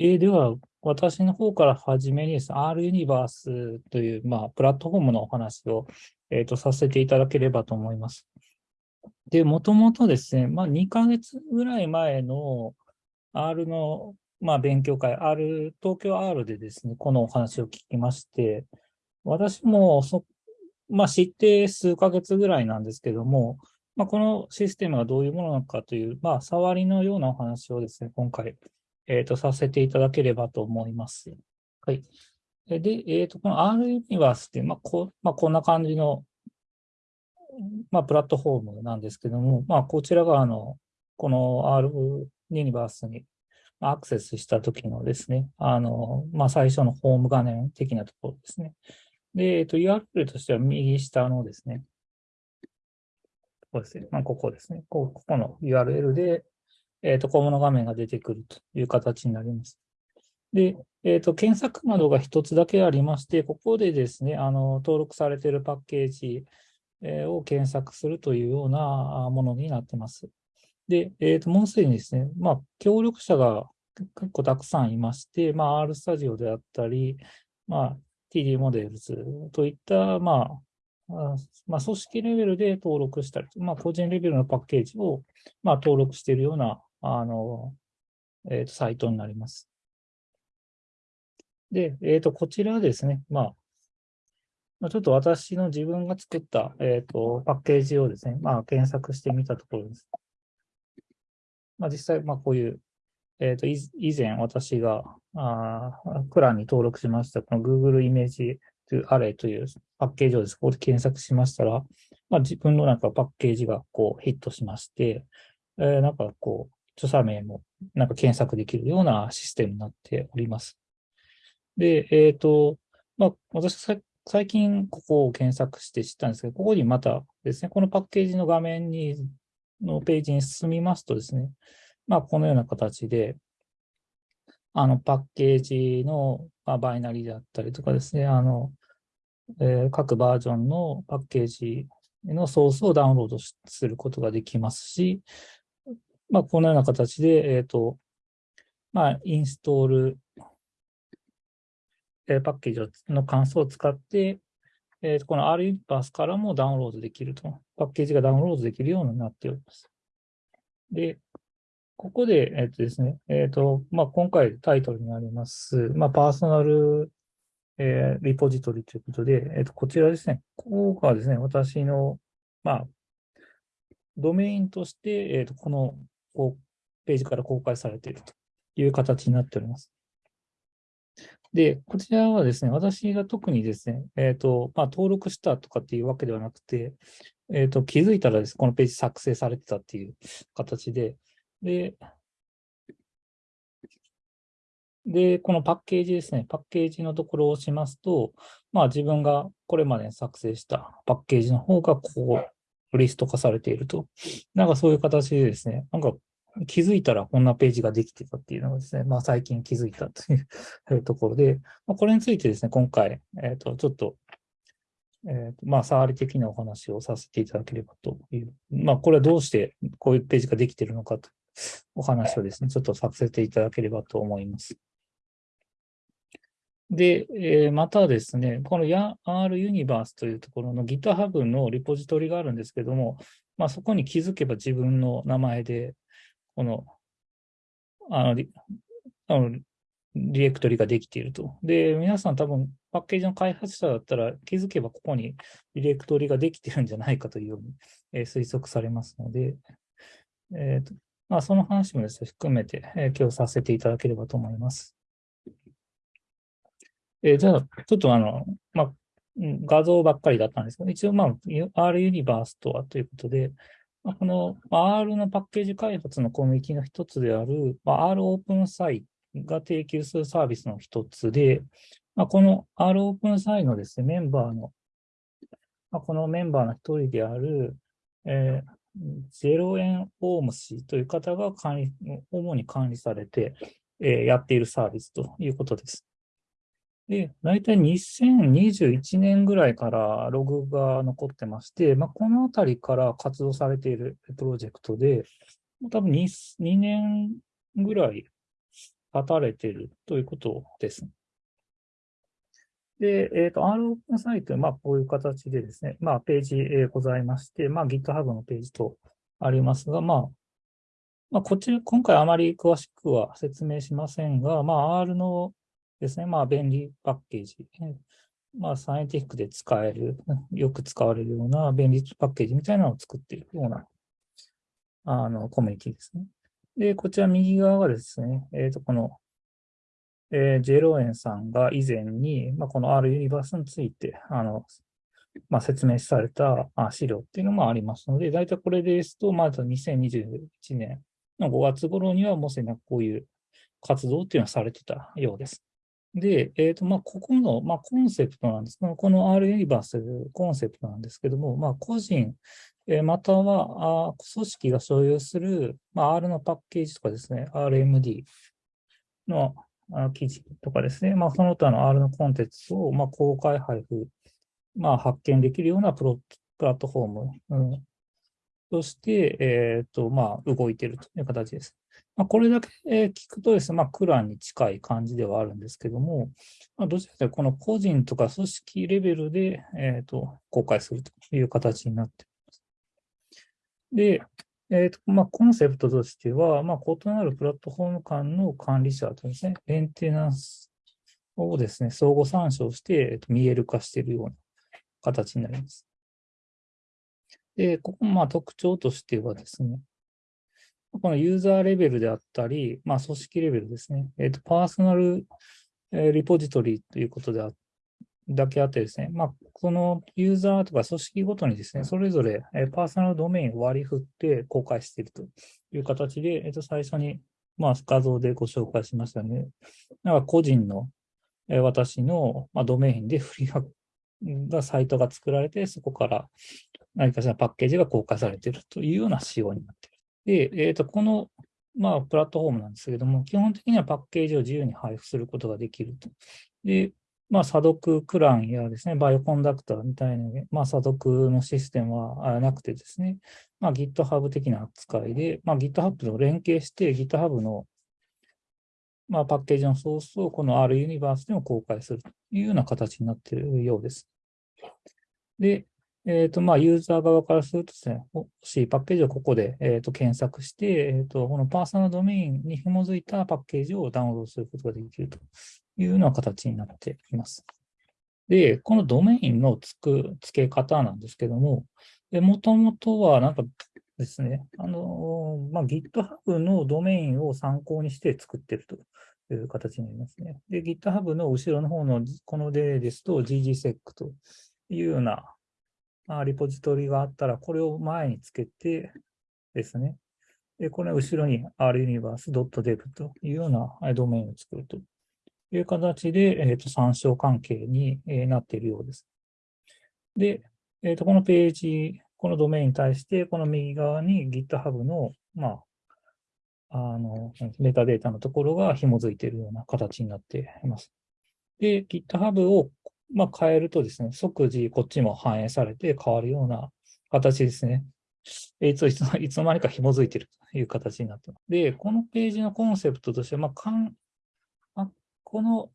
えーでは、私の方からはじめにですね、R ユニバースという、まあ、プラットフォームのお話を、えーとさせていただければと思います。で、もともとですね、まあ、2ヶ月ぐらい前の R の、まあ、勉強会、R、東京 R でですね、このお話を聞きまして、私もそ、まあ、知って数ヶ月ぐらいなんですけども、まあ、このシステムがどういうものなのかという、まあ、触りのようなお話をですね、今回、えっ、と、させていただければと思います。はい。で、えっ、と、この R ユニバースって、まあ、こ、まあ、こんな感じの、まあ、プラットフォームなんですけども、まあ、こちらが、あの、この R ユニバースにアクセスした時のですね、あの、まあ、最初のホーム画面的なところですね。で、えっ、と、URL としては右下のですね、ここですね。まあ、ここですね。こここの URL で、えっ、と、この画面が出てくるという形になります。で、えっ、と、検索窓が一つだけありまして、ここでですね、あの、登録されているパッケージを検索するというようなものになってます。で、えっ、と、もうすでにですね、まあ、協力者が結構たくさんいまして、まあ、R スタジオであったり、まあ、TD モデルズといった、ま、あまあ、組織レベルで登録したり、まあ、個人レベルのパッケージを、まあ、登録しているような、あの、えっ、と、サイトになります。で、えっ、と、こちらですね、まあ、ちょっと私の自分が作った、えっ、と、パッケージをですね、まあ、検索してみたところです。まあ、実際、まあ、こういう、えっ、と、以前私が、あークランに登録しました、この Google イメージとアレイというパッケージをです、ねここで検索しましたら、まあ、自分のなんかパッケージがこうヒットしまして、えーなんかこう、著作名もなんか検索できるようなシステムになっております。で、えっ、と、まあ、私最近ここを検索して知ったんですけど、ここにまたですね、このパッケージの画面に、のページに進みますとですね、まあ、このような形で、あの、パッケージの、まあ、バイナリーであったりとかですね、あの、えー各バージョンのパッケージのソースをダウンロードすることができますし、まあ、このような形で、えっ、と、まあ、インストール、えーパッケージの関数を使って、えーとこの R ユニバースからもダウンロードできると。パッケージがダウンロードできるようになっております。で、ここで、えっ、とですね、えっ、と、まあ、今回タイトルになります、まあ、パーソナル、えーリポジトリということで、えっ、と、こちらですね、ここがですね、私の、まあ、ドメインとして、えっ、と、この、こう、ページから公開されているという形になっております。で、こちらはですね、私が特にですね、えっ、と、まあ、登録したとかっていうわけではなくて、えっ、と、気づいたらです、ねこのページ作成されてたっていう形で、で、で、このパッケージですね、パッケージのところを押しますと、まあ自分がこれまで作成したパッケージの方がこう、リスト化されていると。なんかそういう形でですね、なんか気づいたらこんなページができてたっていうのがですね、まあ最近気づいたという ところで、まあ、これについてですね、今回、えっ、と、ちょっと、えーとまあ、触り的なお話をさせていただければという。まあ、これはどうしてこういうページができているのかとお話をですね、ちょっとさせていただければと思います。で、えーまたですね、このや R ユニバースというところの GitHub のリポジトリがあるんですけども、まあ、そこに気づけば自分の名前で、この、あの、リあのディレクトリができていると。で、皆さん多分パッケージの開発者だったら気づけばここにディレクトリができてるんじゃないかというように、えー推測されますので、えーとまあ、その話もですね、含めて、えー今日させていただければと思います。えーじゃあ、ちょっとあの、まあ、画像ばっかりだったんですけど、一応、まあ、R ユニバースとはということで、まあこの R のパッケージ開発のコミュニティの一つである、まあ、R オープンサイが提供するサービスの一つで、まあ、この R オープンサイのですね、メンバーの、まあ、このメンバーの一人である、えーゼロ円オーム氏という方が管理、主に管理されて、えーやっているサービスということです。で、大体2021年ぐらいからログが残ってまして、まあ、このあたりから活動されているプロジェクトで、多分 2, 2年ぐらい立たれているということです。で、えっ、ー、と、R オープンサイト、まあ、こういう形でですね、まあ、ページ、えー、ございまして、まあ、GitHub のページとありますが、まあ、まあ、こちら、今回あまり詳しくは説明しませんが、まあ、R のですね、まあ、便利パッケージ、まあ、サイエンティックで使える、よく使われるような便利パッケージみたいなのを作っているような、あの、コミュニティですね。で、こちら右側がですね、えっ、ー、と、この、えー、ジェロエンさんが以前に、まあ、この R ユニバースについて、あの、まあ、説明された資料っていうのもありますので、大体これですと、まず2021年の5月頃にはもうすでにこういう活動っていうのはされてたようです。で、えっ、ー、と、まあ、ここの、まあ、コンセプトなんですが、この R ユニバースコンセプトなんですけども、まあ、個人、えー、またはあ組織が所有する、まあ、R のパッケージとかですね、RMD のあ記事とかですね、まあ、その他の R のコンテンツを、まあ、公開配布、まあ、発見できるようなプロプラットフォーム、うん、として、えっ、ー、と、まあ、動いているという形です。まあ、これだけ聞くとですね、まあ、クランに近い感じではあるんですけども、まあ、どちらかというと、この個人とか組織レベルで、え、ー、と、公開するという形になっています。で、え、ー、と、まあ、コンセプトとしては、まあ、異なるプラットフォーム間の管理者とですね、メンテナンスをですね、相互参照して、えー、と見える化しているような形になります。で、ここ、まあ、特徴としてはですね、このユーザーレベルであったり、まあ、組織レベルですね。え、ー、と、パーソナル、えー、リポジトリということであだけあってですね、まあ、このユーザーとか組織ごとにですね、それぞれ、えー、パーソナルドメインを割り振って公開しているという形で、えっ、と、最初に、まあ、画像でご紹介しましたね。なんか個人の、えー、私の、まあ、ドメインでフリーがサイトが作られて、そこから何かしらパッケージが公開されているというような仕様になっている。で、え、ー、と、この、まあ、プラットフォームなんですけれども、基本的にはパッケージを自由に配布することができると。で、まあ、査読クランやですね、バイオコンダクターみたいな、まあ、査読のシステムはなくてですね、まあ、GitHub 的な扱いで、まあ、GitHub と連携して GitHub の、まあ、パッケージのソースをこの R ユニバースでも公開するというような形になっているようです。で、えっ、ー、と、まあ、ユーザー側からするとですね、欲しいパッケージをここで、えー、と検索して、えっ、ー、と、このパーソナルドメインに紐づいたパッケージをダウンロードすることができるというような形になっています。で、このドメインのつく付け方なんですけども、もともとはなんかですね、あの、まあ、GitHub のドメインを参考にして作ってるという形になりますね。で、GitHub の後ろの方のこの例ですと GGSEC というようなあリポジトリがあったら、これを前につけてですね。で、これ後ろに runiverse.dev というようなドメインを作るという形で、えー、と参照関係になっているようです。で、えー、とこのページ、このドメインに対して、この右側に GitHub の、まあ、あの、メタデータのところが紐づいているような形になっています。で、GitHub をまあ、変えるとですね、即時こっちも反映されて変わるような形ですね。いつ いつの間にか紐づいているという形になってます。で、このページのコンセプトとしては、まあ、かんまこの、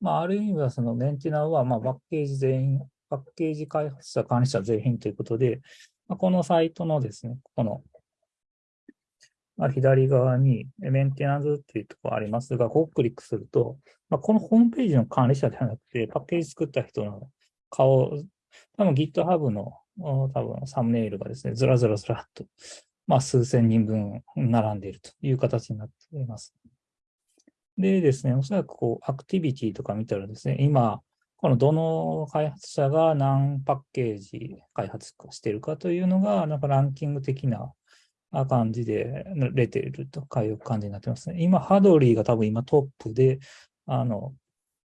まあ、ある意味はそのメンテナーは、まあ、パッケージ全員、パッケージ開発者、管理者全員ということで、まあ、このサイトのですね、このまあ、左側にメンテナンスっていうところありますが、ここをクリックすると、まあ、このホームページの管理者ではなくて、パッケージ作った人の顔、多分 GitHub の多分サムネイルがですね、ずらずらずらっと、まあ、数千人分並んでいるという形になっています。でですね、おそらくこう、アクティビティとか見たらですね、今、このどの開発者が何パッケージ開発しているかというのが、なんかランキング的なな感じで出ているとかいう感じになってますね。今、ハドリーが多分今トップで、あの、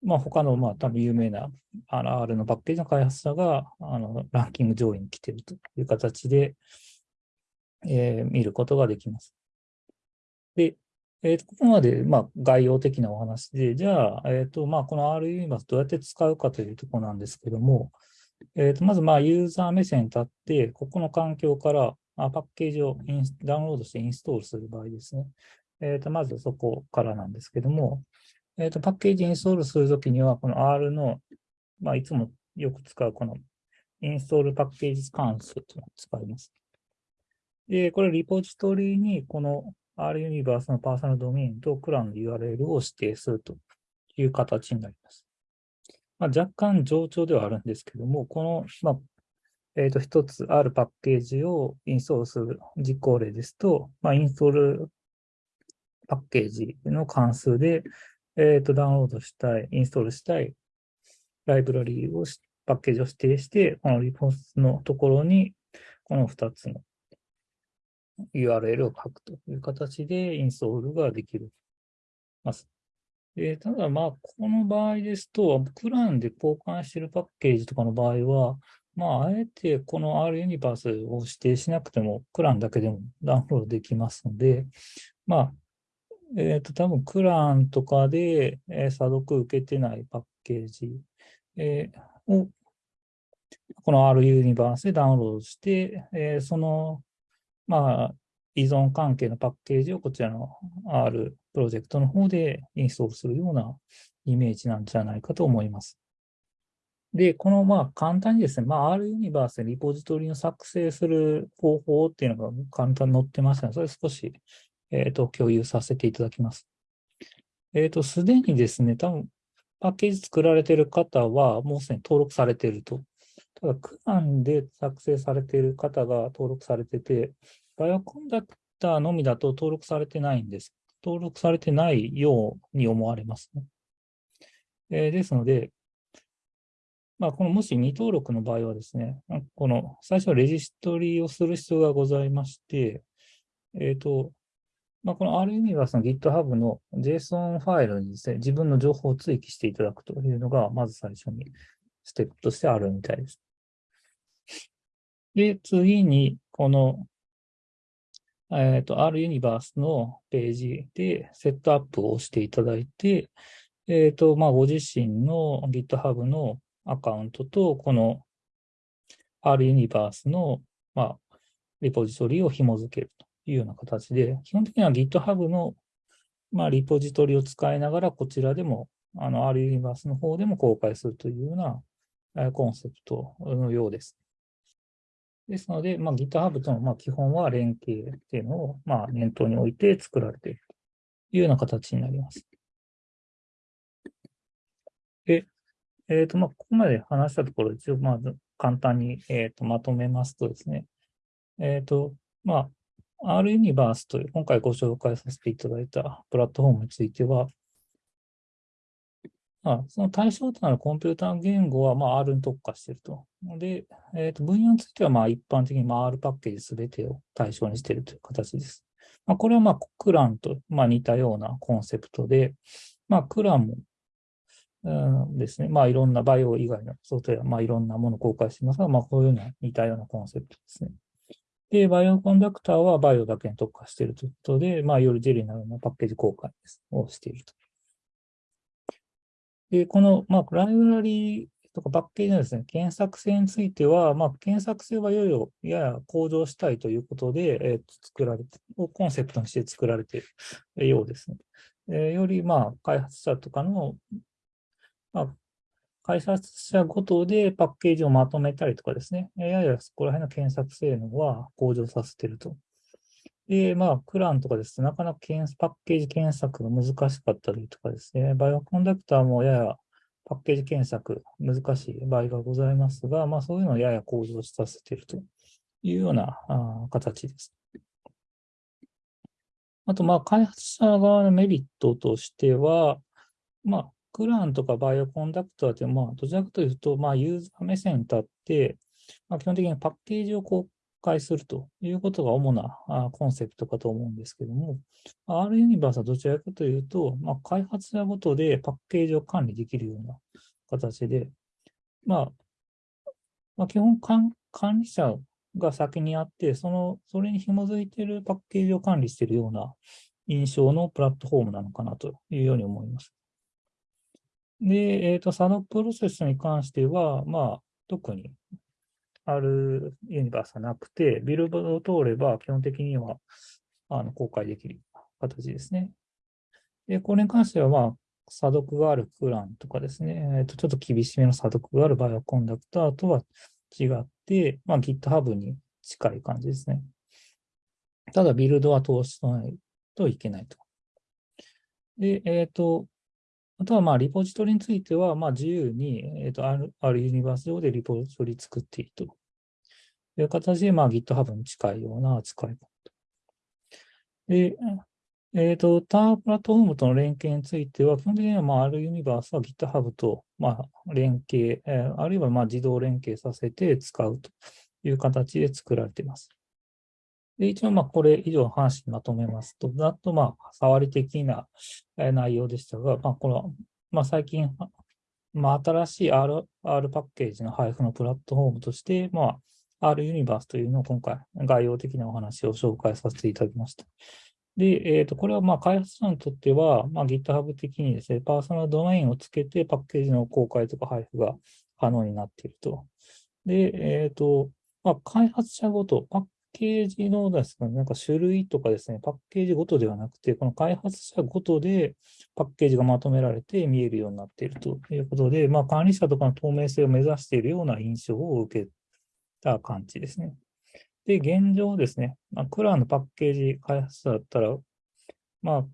まあ、他の、まあ、多分有名なあの R のパッケージの開発者が、あの、ランキング上位に来ているという形で、えー、見ることができます。で、えー、とここまで、まあ、概要的なお話で、じゃあ、えっ、ー、と、まあ、この R ユニバースどうやって使うかというところなんですけども、えっ、ー、と、まず、まあ、ユーザー目線に立って、ここの環境から、あパッケージをダウンロードしてインストールする場合ですね。えっ、と、まずそこからなんですけども、えっ、と、パッケージインストールするときには、この R の、まあ、いつもよく使うこのインストールパッケージ関数というのを使います。で、これリポジトリにこの R ユニバースのパーソナルドメインとクランの URL を指定するという形になります。まあ、若干冗長ではあるんですけども、この、まあ、えっ、ー、と、一つあるパッケージをインストールする実行例ですと、まあ、インストールパッケージの関数で、えっ、ー、と、ダウンロードしたい、インストールしたいライブラリーを、パッケージを指定して、このリポートのところに、この2つの URL を書くという形でインストールができるます。でただ、まあ、この場合ですと、クランで交換しているパッケージとかの場合は、まあ、あえてこの R ユニバースを指定しなくても、クランだけでもダウンロードできますので、まあ、えっ、ー、と、多分クランとかで、えー、査読受けてないパッケージ、えー、を、この R ユニバースでダウンロードして、えー、その、まあ、依存関係のパッケージをこちらの R プロジェクトの方でインストールするようなイメージなんじゃないかと思います。で、このまあ簡単にですね、まあ、R ユニバースでリポジトリの作成する方法っていうのが簡単に載ってますので、それ少し、えっ、ー、と共有させていただきます。えっ、ー、と、すでにですね、多分パッケージ作られている方はもうすでに登録されていると。ただ、クランで作成されている方が登録されてて、バイオコンダクターのみだと登録されてないんです。登録されてないように思われますね。えー、ですので、まあ、このもし未登録の場合はですね、この最初はレジストリーをする必要がございまして、えっ、ー、と、まあ、この R ユニバースの GitHub の JSON ファイルにですね、自分の情報を追記していただくというのが、まず最初にステップとしてあるみたいです。で、次に、この、えっ、ー、と、R ユニバースのページでセットアップをしていただいて、えっ、ー、と、まあ、ご自身の GitHub のアカウントと、この R ユニバースの、まあ、リポジトリを紐付けるというような形で、基本的には GitHub の、まあ、リポジトリを使いながら、こちらでも、あの、R ユニバースの方でも公開するというようなコンセプトのようです。ですので、まあ、GitHub とのま基本は連携っていうのをまあ念頭に置いて作られているというような形になります。で、えっ、ー、と、まあ、ここまで話したところ、一応、まず簡単に、えー、とまとめますとですね、えっ、ー、と、まあ、R ユニバースという今回ご紹介させていただいたプラットフォームについては、まあ、その対象となるコンピューター言語は、まあ、R に特化していると。で、えっ、と、分野については、まあ、一般的に、まあ、R パッケージすべてを対象にしているという形です。まあ、これは、まあ、クランと、まあ、似たようなコンセプトで、まあ、クランも、ですね。まあ、いろんなバイオ以外のソフトウェア、まあ、いろんなものを公開していますが、まあ、こういうような似たようなコンセプトですね。で、バイオコンダクターはバイオだけに特化しているということで、まあ、よりジェリーなようなパッケージ公開をしていると。で、この、まあ、ライブラリーとかパッケージのですね、検索性については、まあ、検索性はいよいよやや向上したいということで、えー、作られて、をコンセプトにして作られているようですね。えー、より、まあ、開発者とかのまあ、開発者ごとでパッケージをまとめたりとかですね、ややそこら辺の検索性能は向上させていると。で、まあ、クランとかですね、なかなかパッケージ検索が難しかったりとかですね、バイオコンダクターもややパッケージ検索難しい場合がございますが、まあ、そういうのをやや向上させているというようなあ形です。あと、まあ、開発者側のメリットとしては、まあ、クランとかバイオコンダクターって、まあ、どちらかというと、まあ、ユーザー目線に立って、まあ、基本的にパッケージを公開するということが主なコンセプトかと思うんですけども、R ユニバースはどちらかというと、まあ、開発者ごとでパッケージを管理できるような形で、まあ、まあ、基本管理者が先にあって、その、それに紐づいているパッケージを管理しているような印象のプラットフォームなのかなというように思います。で、えっ、ー、と、サノプロセスに関しては、まあ、特にあるユニバースはなくて、ビルドを通れば基本的にはあの公開できる形ですね。で、これに関しては、まあ、査読があるクランとかですね、えー、とちょっと厳しめの査読があるバイオコンダクターとは違って、まあ、GitHub に近い感じですね。ただ、ビルドは通しないといけないと。で、えっ、ー、と、あとは、まあ、リポジトリについては、まあ、自由に、えっ、ー、と、ある、あるユニバース上でリポジトリ作っているという形で、まあ、GitHub に近いような扱い方。で、えっ、ー、と、タープラットフォームとの連携については、基本的には、まあ、あるユニバースは GitHub と、まあ、連携、えー、あるいは、まあ、自動連携させて使うという形で作られています。で、一応、ま、これ以上の話にまとめますと、ざっと、まあ、触り的な内容でしたが、まあ、この、まあ、最近、まあ、新しい R, R パッケージの配布のプラットフォームとして、まあ、R ユニバースというのを今回、概要的なお話を紹介させていただきました。で、えっ、ー、と、これはまあ開発者にとっては、まあ、GitHub 的にですね、パーソナルドメインをつけてパッケージの公開とか配布が可能になっていると。で、えっ、ー、と、まあ、開発者ごと、パッケージのですね、なんか種類とかですね、パッケージごとではなくて、この開発者ごとでパッケージがまとめられて見えるようになっているということで、まあ、管理者とかの透明性を目指しているような印象を受けた感じですね。で、現状ですね、まあ、クラーのパッケージ開発者だったら、まあ、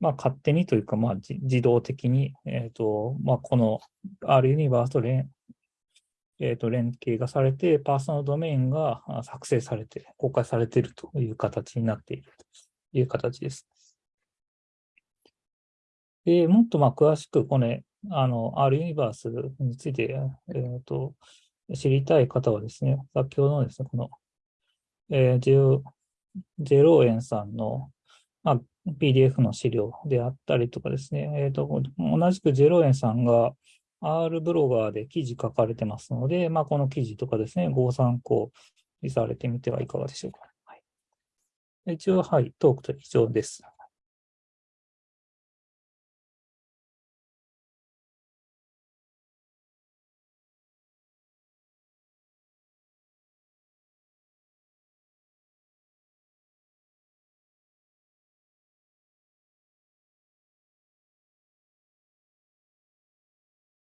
まあ、勝手にというか、まあ、自動的に、えっ、ー、と、まあ、この R ユニバースと連,、えー、と連携がされて、パーソナルドメインが作成されて、公開されているという形になっているという形です。で、もっとまあ詳しく、これ、あの、R ユニバースについて、えーと、知りたい方はですね、先ほどのですね、このえー、ジェローエンさんの、まあ、PDF の資料であったりとかですね、えーと、同じくジェローエンさんが R ブロガーで記事書かれてますので、まあ、この記事とかですね、ご参考にされてみてはいかがでしょうか。はい、一応、はい、トークと以上です。